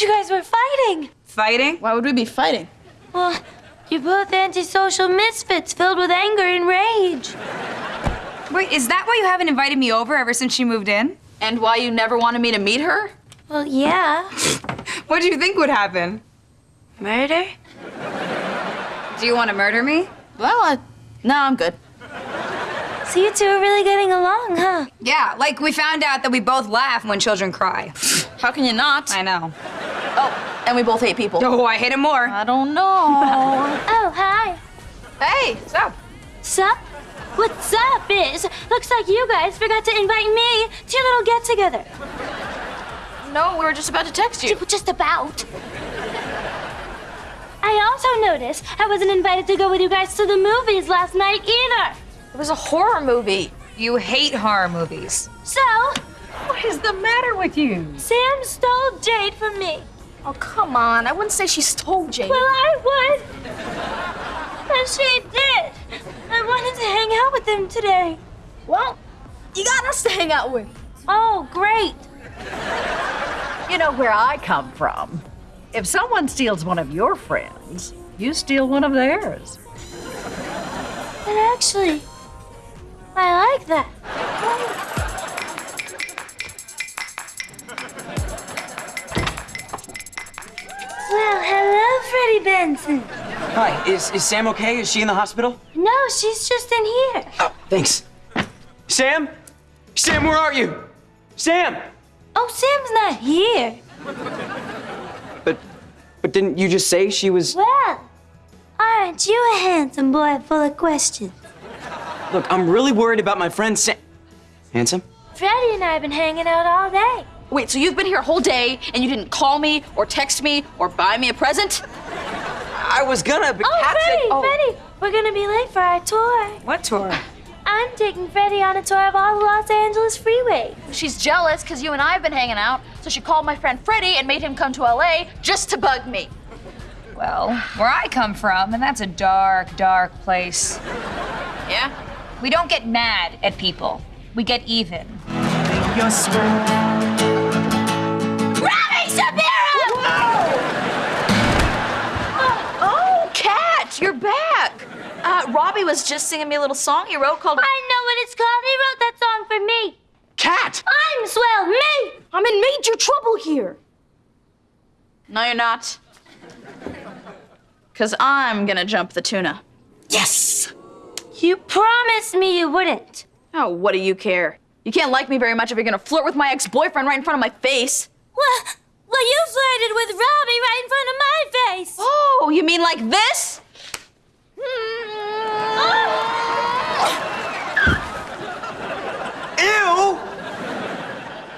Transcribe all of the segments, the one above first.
thought you guys were fighting. Fighting? Why would we be fighting? Well, you're both antisocial misfits filled with anger and rage. Wait, is that why you haven't invited me over ever since she moved in? And why you never wanted me to meet her? Well, yeah. What do you think would happen? Murder? Do you want to murder me? Well, I, no, I'm good. So you two are really getting along, huh? Yeah, like we found out that we both laugh when children cry. How can you not? I know. Oh, and we both hate people. Oh, I hate him more. I don't know. Oh, hi. Hey, sup? Sup? What's up is, looks like you guys forgot to invite me to your little get-together. no, we were just about to text you. Just about. I also noticed I wasn't invited to go with you guys to the movies last night either. It was a horror movie. You hate horror movies. So, What is the matter with you? Sam stole Jade from me. Oh, come on. I wouldn't say she stole Jade. Well, I would. And she did. I wanted to hang out with him today. well, you got us to hang out with. Oh, great. You know where I come from. If someone steals one of your friends, you steal one of theirs. And actually, I like that. Hello, Benson. Hi, is, is Sam okay? Is she in the hospital? No, she's just in here. Oh, thanks. Sam? Sam, where are you? Sam! Oh, Sam's not here. But, but didn't you just say she was? Well, aren't you a handsome boy full of questions? Look, I'm really worried about my friend Sam. Handsome? Freddie and I have been hanging out all day. Wait, so you've been here a whole day and you didn't call me or text me or buy me a present? I was gonna, but Oh, Cat said- Freddie, oh. Freddie, we're gonna be late for our tour. What tour? I'm taking Freddie on a tour of all the Los Angeles freeways. She's jealous because you and I have been hanging out, so she called my friend Freddie and made him come to LA just to bug me. Well, where I come from, and that's a dark, dark place. Yeah? We don't get mad at people. We get even. Robbie was just singing me a little song he wrote called I know what it's called. He wrote that song for me. Cat! I'm swell, me! I'm in major trouble here. No, you're not. Because I'm gonna jump the tuna. Yes! You promised me you wouldn't. Oh, what do you care? You can't like me very much if you're gonna flirt with my ex boyfriend right in front of my face. Well, well, you flirted with Robbie right in front of my face. Oh, you mean like this? Hmm. Ew!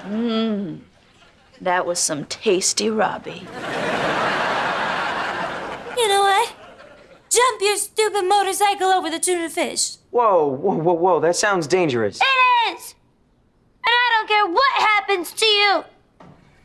Mmm. That was some tasty Robbie. You know what? Jump your stupid motorcycle over the tuna fish. Whoa, whoa, whoa, whoa, that sounds dangerous. It is! And I don't care what happens to you.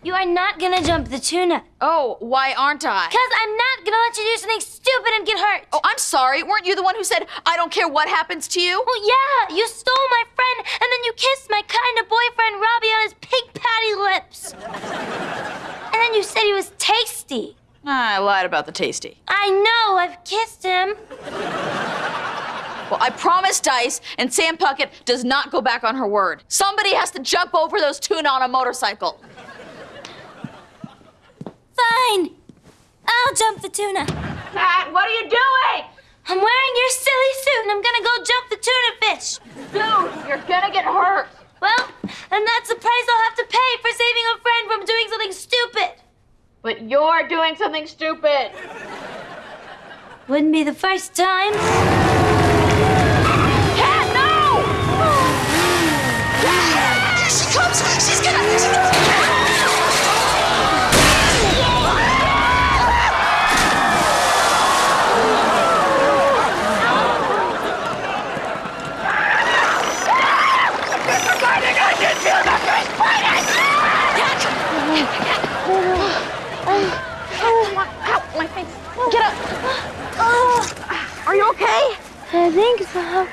You are not gonna jump the tuna. Oh, why aren't I? Because I'm not gonna let you do something stupid and get hurt. Oh, I'm sorry. Weren't you the one who said, I don't care what happens to you? Well, yeah, you stole my friend, and then you kissed my kind of boyfriend Robbie on his pig patty lips. and then you said he was tasty. Ah, I lied about the tasty. I know, I've kissed him. Well, I promised Dice, and Sam Puckett does not go back on her word. Somebody has to jump over those tuna on a motorcycle. Fine. I'll jump the tuna. Cat, what are you doing? I'm wearing your silly suit, and I'm gonna go jump the tuna fish. Dude, you're gonna get hurt. Well, and that's the price I'll have to pay for saving a friend from doing something stupid. But you're doing something stupid. Wouldn't be the first time. I think so.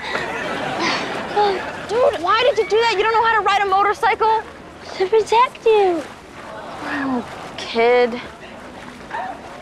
Dude, why did you do that? You don't know how to ride a motorcycle? To protect you. Okay. kid